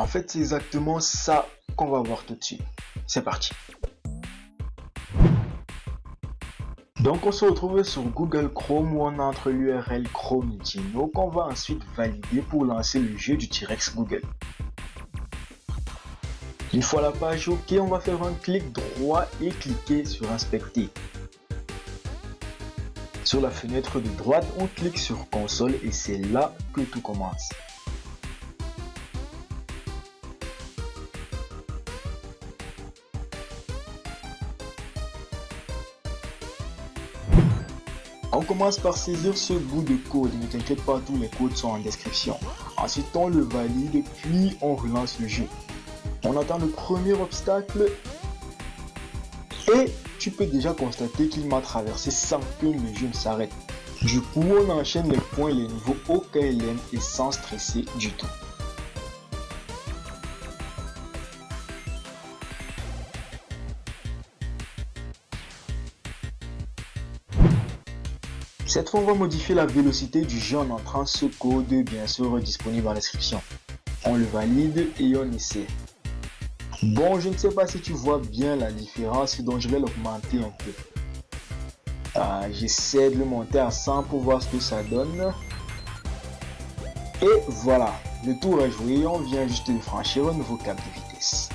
En fait, c'est exactement ça qu'on va voir tout de suite. C'est parti. Donc on se retrouve sur Google Chrome où on entre l'URL Chrome Dino qu'on va ensuite valider pour lancer le jeu du T-Rex Google. Une fois la page OK, on va faire un clic droit et cliquer sur Inspecter. Sur la fenêtre de droite, on clique sur Console et c'est là que tout commence. On commence par saisir ce bout de code, ne t'inquiète pas, tous les codes sont en description. Ensuite, on le valide, puis on relance le jeu. On attend le premier obstacle et tu peux déjà constater qu'il m'a traversé sans que le jeu ne s'arrête. Du coup, on enchaîne les points et les niveaux au KLM et sans stresser du tout. Cette fois, on va modifier la vélocité du jeu en entrant ce code, bien sûr, disponible en description. On le valide et on essaie. Bon, je ne sais pas si tu vois bien la différence, donc je vais l'augmenter un peu. Ah, j'essaie de le monter à 100 pour voir ce que ça donne. Et voilà, le tour est joué, on vient juste de franchir un nouveau cap de vitesse.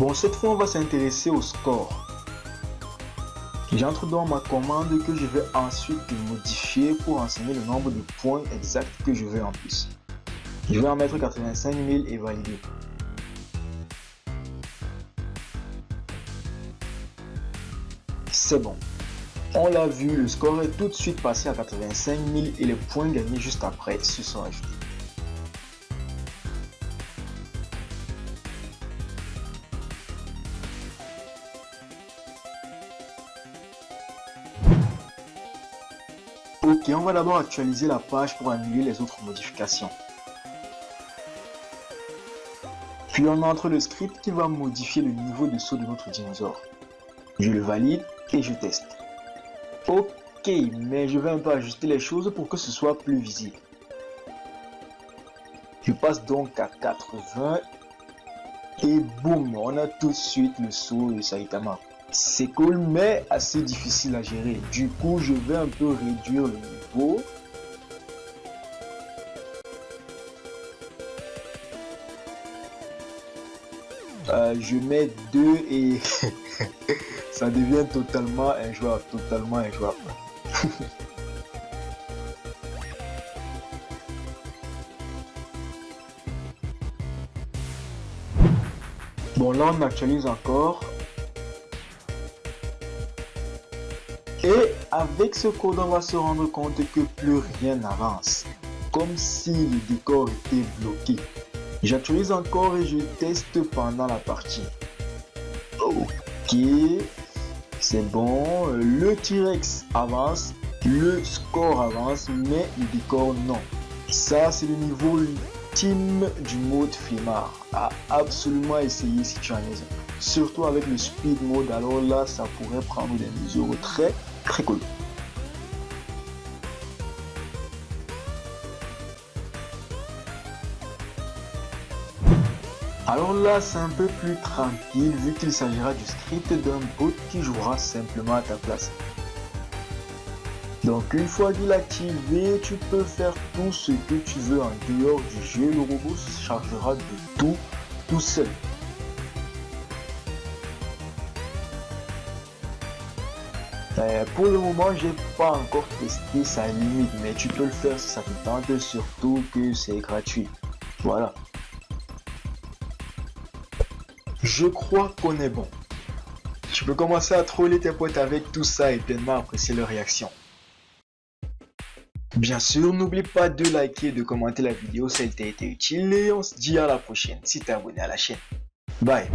Bon, cette fois, on va s'intéresser au score. J'entre dans ma commande que je vais ensuite modifier pour enseigner le nombre de points exacts que je veux en plus. Je vais en mettre 85 000 et valider. C'est bon. On l'a vu, le score est tout de suite passé à 85 000 et les points gagnés juste après se sont ajoutés. Ok, on va d'abord actualiser la page pour annuler les autres modifications. Puis on entre le script qui va modifier le niveau de saut de notre dinosaure. Je le valide et je teste. Ok, mais je vais un peu ajuster les choses pour que ce soit plus visible. Je passe donc à 80 et boum, on a tout de suite le saut de Saitama. C'est cool, mais assez difficile à gérer. Du coup, je vais un peu réduire le niveau. Euh, je mets 2 et ça devient totalement injouable, totalement injouable. bon là on actualise encore avec ce code, on va se rendre compte que plus rien n'avance. Comme si le décor était bloqué. J'actualise encore et je teste pendant la partie. Ok, c'est bon. Le T-Rex avance, le score avance, mais le décor non. Ça, c'est le niveau ultime du mode Flimard. À absolument essayer si tu en es Surtout avec le speed mode, alors là, ça pourrait prendre des mesures très cool. Alors là, c'est un peu plus tranquille vu qu'il s'agira du script d'un bot qui jouera simplement à ta place. Donc une fois qu'il est tu peux faire tout ce que tu veux en dehors du jeu. Le robot se chargera de tout tout seul. Euh, pour le moment, j'ai pas encore testé sa limite, mais tu peux le faire si ça te tente, surtout que c'est gratuit. Voilà. Je crois qu'on est bon. Tu peux commencer à troller tes potes avec tout ça et pleinement apprécier leur réaction. Bien sûr, n'oublie pas de liker et de commenter la vidéo si elle t'a été utile et on se dit à la prochaine si t'es abonné à la chaîne. Bye